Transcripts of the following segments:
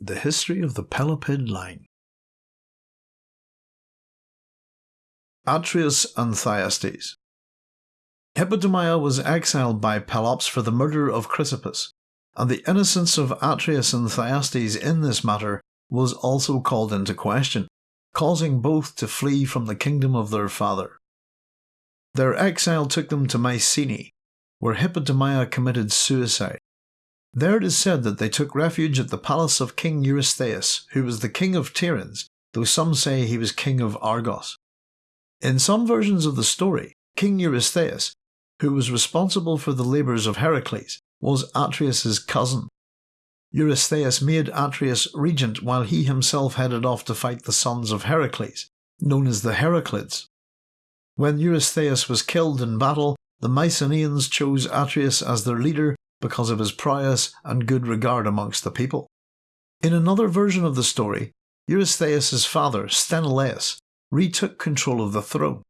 The History of the Pelopid Line Atreus and Thyestes Hippodamia was exiled by Pelops for the murder of Chrysippus, and the innocence of Atreus and Thyestes in this matter was also called into question, causing both to flee from the kingdom of their father. Their exile took them to Mycenae, where Hippodamia committed suicide. There it is said that they took refuge at the palace of King Eurystheus, who was the king of Tiryns, though some say he was king of Argos. In some versions of the story, King Eurystheus, who was responsible for the labours of Heracles, was Atreus's cousin. Eurystheus made Atreus regent while he himself headed off to fight the sons of Heracles, known as the Heraclids. When Eurystheus was killed in battle, the Mycenaeans chose Atreus as their leader because of his prowess and good regard amongst the people. In another version of the story, Eurystheus' father, Sthenelaus, retook control of the throne.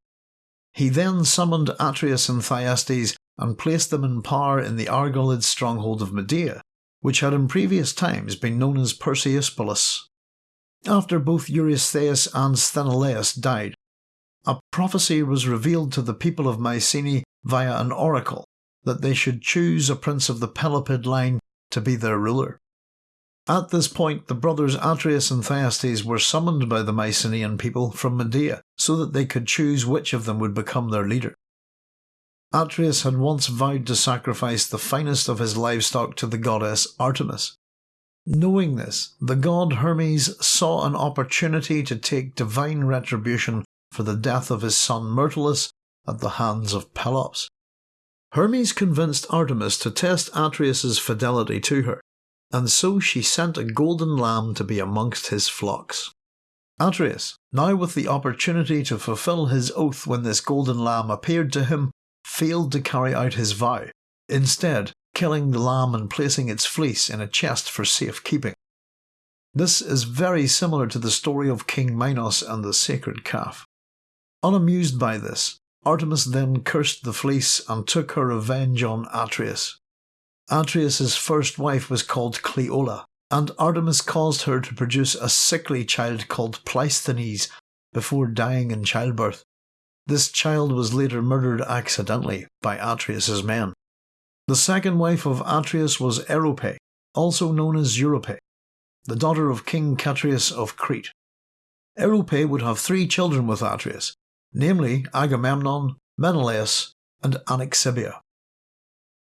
He then summoned Atreus and Thyestes and placed them in power in the Argolid stronghold of Midea, which had in previous times been known as Perseuspolis. After both Eurystheus and Sthenelaus died, a prophecy was revealed to the people of Mycenae via an oracle that they should choose a prince of the Pelopid line to be their ruler. At this point, the brothers Atreus and Thyestes were summoned by the Mycenaean people from Midea so that they could choose which of them would become their leader. Atreus had once vowed to sacrifice the finest of his livestock to the goddess Artemis. Knowing this, the god Hermes saw an opportunity to take divine retribution for the death of his son Myrtilus at the hands of Pelops. Hermes convinced Artemis to test Atreus's fidelity to her, and so she sent a golden lamb to be amongst his flocks. Atreus, now with the opportunity to fulfill his oath when this golden lamb appeared to him, failed to carry out his vow, instead killing the lamb and placing its fleece in a chest for safekeeping. This is very similar to the story of King Minos and the sacred calf. Unamused by this, Artemis then cursed the fleece and took her revenge on Atreus. Atreus's first wife was called Cleola, and Artemis caused her to produce a sickly child called Pleisthenes before dying in childbirth. This child was later murdered accidentally by Atreus's men. The second wife of Atreus was Erope, also known as Europe, the daughter of King Catreus of Crete. Erope would have three children with Atreus, namely Agamemnon, Menelaus, and Anaxibia.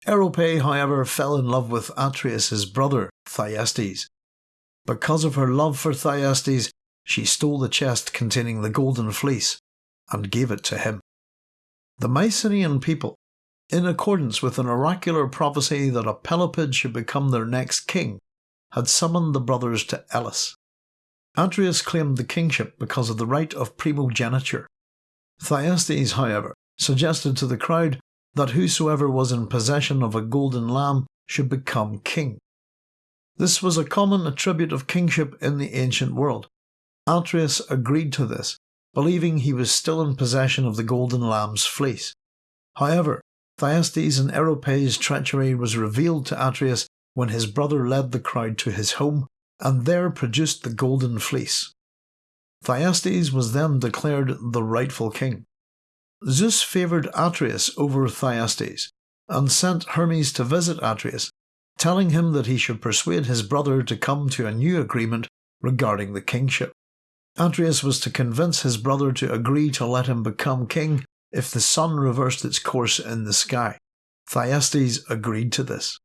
Erope, however, fell in love with Atreus's brother, Thyestes. Because of her love for Thyestes, she stole the chest containing the golden fleece and gave it to him. The Mycenaean people, in accordance with an oracular prophecy that a Pelopid should become their next king, had summoned the brothers to Elis. Atreus claimed the kingship because of the right of primogeniture, Thyestes, however, suggested to the crowd that whosoever was in possession of a golden lamb should become king. This was a common attribute of kingship in the ancient world. Atreus agreed to this, believing he was still in possession of the golden lamb's fleece. However, Thyestes and Erope's treachery was revealed to Atreus when his brother led the crowd to his home and there produced the golden fleece. Thyestes was then declared the rightful king. Zeus favoured Atreus over Thyestes, and sent Hermes to visit Atreus, telling him that he should persuade his brother to come to a new agreement regarding the kingship. Atreus was to convince his brother to agree to let him become king if the sun reversed its course in the sky. Thyestes agreed to this.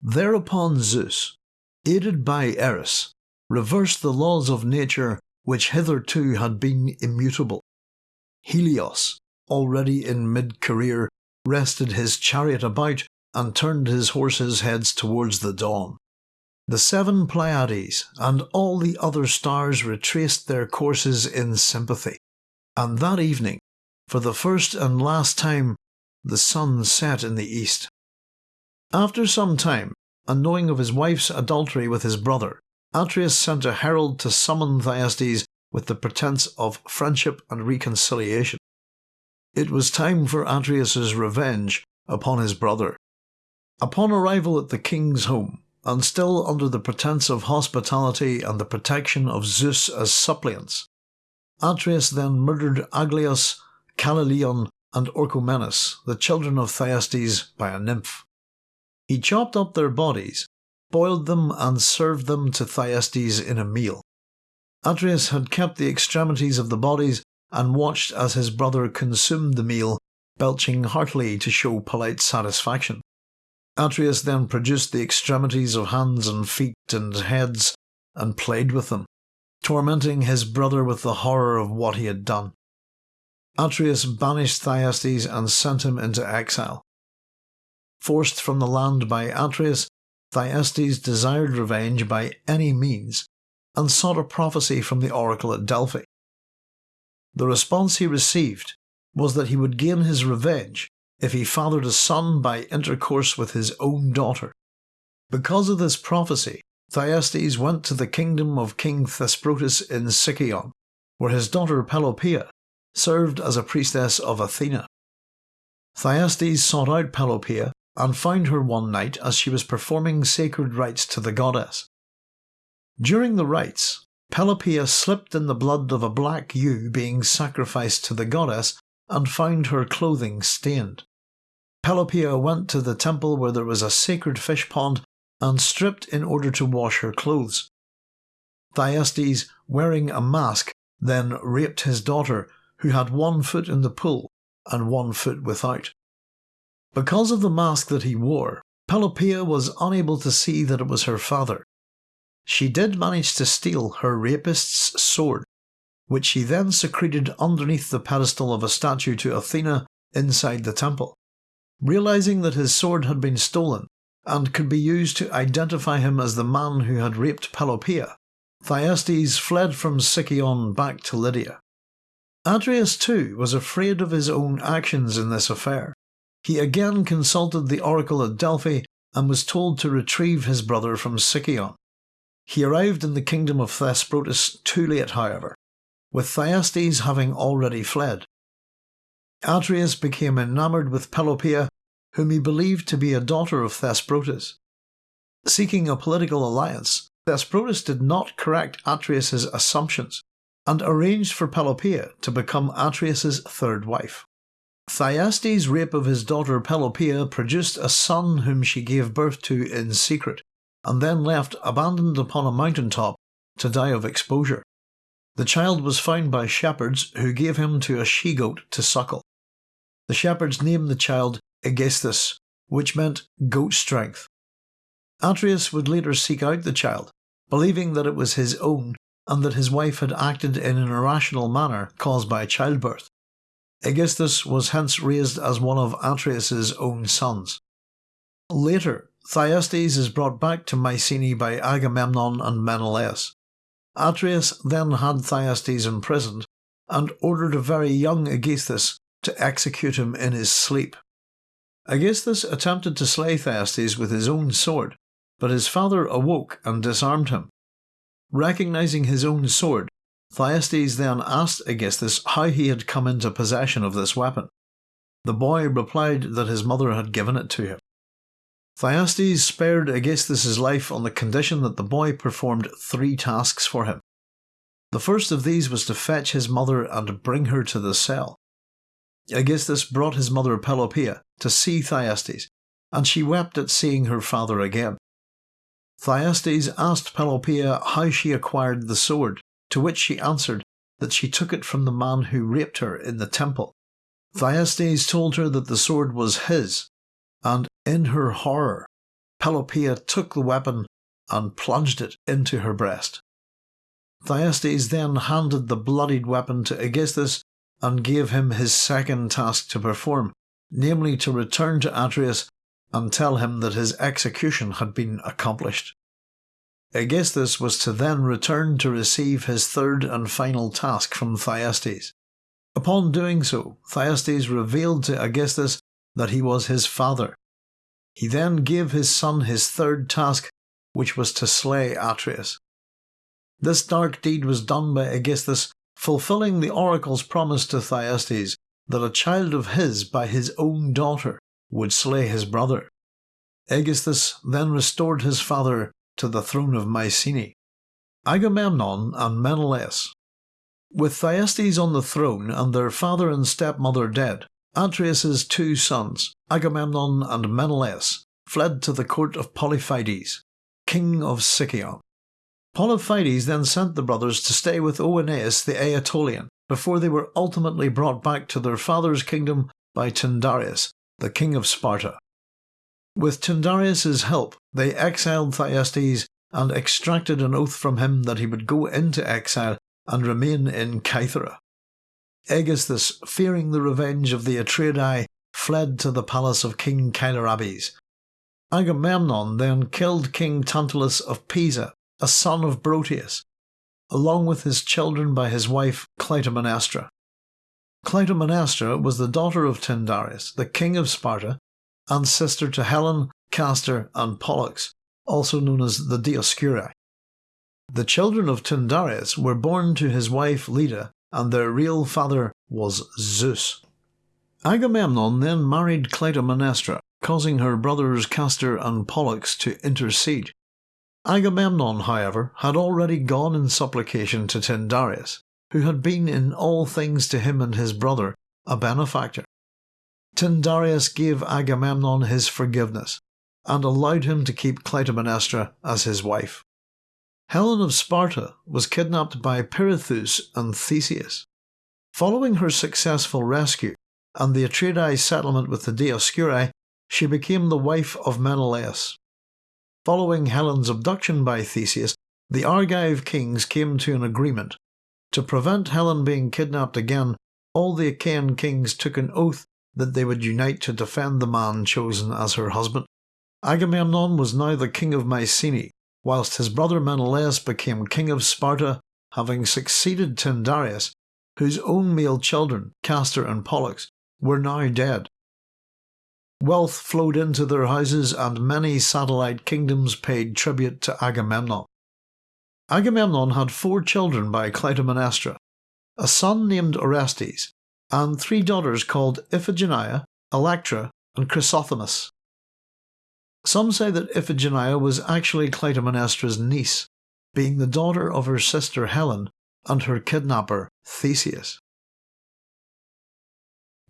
Thereupon Zeus, aided by Eris, reversed the laws of nature which hitherto had been immutable. Helios, already in mid career, rested his chariot about and turned his horses' heads towards the dawn. The seven Pleiades and all the other stars retraced their courses in sympathy, and that evening, for the first and last time, the sun set in the east. After some time, and knowing of his wife's adultery with his brother, Atreus sent a herald to summon Thyestes with the pretence of friendship and reconciliation. It was time for Atreus's revenge upon his brother. Upon arrival at the king's home, and still under the pretence of hospitality and the protection of Zeus as suppliants. Atreus then murdered Aglaus, Callileon, and Orchomenus, the children of Thyestes, by a nymph. He chopped up their bodies, boiled them, and served them to Thyestes in a meal. Atreus had kept the extremities of the bodies and watched as his brother consumed the meal, belching heartily to show polite satisfaction. Atreus then produced the extremities of hands and feet and heads and played with them, tormenting his brother with the horror of what he had done. Atreus banished Thyestes and sent him into exile. Forced from the land by Atreus, Thyestes desired revenge by any means and sought a prophecy from the oracle at Delphi. The response he received was that he would gain his revenge if he fathered a son by intercourse with his own daughter. Because of this prophecy, Thyestes went to the kingdom of King Thesprotus in Sicyon, where his daughter Pelopeia served as a priestess of Athena. Thyestes sought out Pelopeia and found her one night as she was performing sacred rites to the goddess. During the rites, Pelopeia slipped in the blood of a black ewe being sacrificed to the goddess and found her clothing stained. Pelopeia went to the temple where there was a sacred fish pond and stripped in order to wash her clothes. Thyestes, wearing a mask, then raped his daughter, who had one foot in the pool and one foot without. Because of the mask that he wore, Pelopeia was unable to see that it was her father. She did manage to steal her rapist's sword, which she then secreted underneath the pedestal of a statue to Athena inside the temple. Realizing that his sword had been stolen and could be used to identify him as the man who had raped Pelopeia, Thyestes fled from Sicyon back to Lydia. Atreus too was afraid of his own actions in this affair. He again consulted the oracle at Delphi and was told to retrieve his brother from Sicyon. He arrived in the kingdom of Thesprotus too late, however, with Thyestes having already fled. Atreus became enamoured with Pelopeia, whom he believed to be a daughter of Thesprotus. Seeking a political alliance, Thesprotus did not correct Atreus's assumptions and arranged for Pelopeia to become Atreus's third wife. Thyestes' rape of his daughter Pelopeia produced a son whom she gave birth to in secret, and then left abandoned upon a mountain top to die of exposure. The child was found by shepherds who gave him to a she goat to suckle. The shepherds named the child Aegisthus, which meant goat strength. Atreus would later seek out the child, believing that it was his own and that his wife had acted in an irrational manner caused by childbirth. Aegisthus was hence raised as one of Atreus's own sons. Later, Thyestes is brought back to Mycenae by Agamemnon and Menelaus. Atreus then had Thyestes imprisoned and ordered a very young Aegisthus to execute him in his sleep. Aegisthus attempted to slay Thyestes with his own sword, but his father awoke and disarmed him. Recognizing his own sword, Thyestes then asked Aegisthus how he had come into possession of this weapon. The boy replied that his mother had given it to him. Thyestes spared Aegisthus's life on the condition that the boy performed three tasks for him. The first of these was to fetch his mother and bring her to the cell. Aegisthus brought his mother Pelopeia to see Thyestes, and she wept at seeing her father again. Thyestes asked Pelopeia how she acquired the sword, to which she answered that she took it from the man who raped her in the temple. Thyestes told her that the sword was his, and in her horror, Pelopeia took the weapon and plunged it into her breast. Thyestes then handed the bloodied weapon to Aegisthus and gave him his second task to perform, namely to return to Atreus and tell him that his execution had been accomplished. Aegisthus was to then return to receive his third and final task from Thyestes. Upon doing so, Thyestes revealed to Aegisthus that he was his father. He then gave his son his third task, which was to slay Atreus. This dark deed was done by Aegisthus, fulfilling the oracle's promise to Thyestes that a child of his by his own daughter would slay his brother. Aegisthus then restored his father to the throne of Mycenae. Agamemnon and Menelaus. With Thyestes on the throne and their father and stepmother dead, Atreus's two sons, Agamemnon and Menelaus, fled to the court of Polyphides, king of Sicyon. Polyphides then sent the brothers to stay with Oeneus the Aetolian before they were ultimately brought back to their father's kingdom by Tyndareus, the king of Sparta. With Tyndareus's help, they exiled Thyestes and extracted an oath from him that he would go into exile and remain in Kythera. Aegisthus, fearing the revenge of the Atreidai, fled to the palace of King Kylorabes. Agamemnon then killed King Tantalus of Pisa, a son of Broteus, along with his children by his wife Clytemnestra. Clytemnestra was the daughter of Tyndareus, the king of Sparta, and sister to Helen, Castor, and Pollux, also known as the Dioscuri. The children of Tyndareus were born to his wife Leda, and their real father was Zeus. Agamemnon then married Clytemnestra, causing her brothers Castor and Pollux to intercede. Agamemnon, however, had already gone in supplication to Tyndareus, who had been in all things to him and his brother a benefactor. Tyndareus gave Agamemnon his forgiveness, and allowed him to keep Clytemnestra as his wife. Helen of Sparta was kidnapped by Pirithous and Theseus. Following her successful rescue and the Atreidai settlement with the Dioscuri, she became the wife of Menelaus. Following Helen's abduction by Theseus, the Argive kings came to an agreement. To prevent Helen being kidnapped again, all the Achaean kings took an oath that they would unite to defend the man chosen as her husband. Agamemnon was now the king of Mycenae, whilst his brother Menelaus became king of Sparta, having succeeded Tyndareus, whose own male children, Castor and Pollux, were now dead. Wealth flowed into their houses, and many satellite kingdoms paid tribute to Agamemnon. Agamemnon had four children by Clytemnestra, a son named Orestes, and three daughters called Iphigenia, Electra, and Chrysothemis. Some say that Iphigenia was actually Clytemnestra's niece, being the daughter of her sister Helen and her kidnapper Theseus.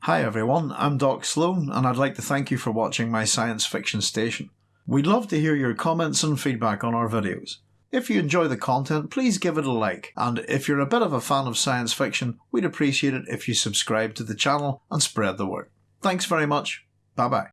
Hi everyone, I'm Doc Sloan and I'd like to thank you for watching my science fiction station. We'd love to hear your comments and feedback on our videos. If you enjoy the content, please give it a like, and if you're a bit of a fan of science fiction, we'd appreciate it if you subscribe to the channel and spread the word. Thanks very much, bye bye.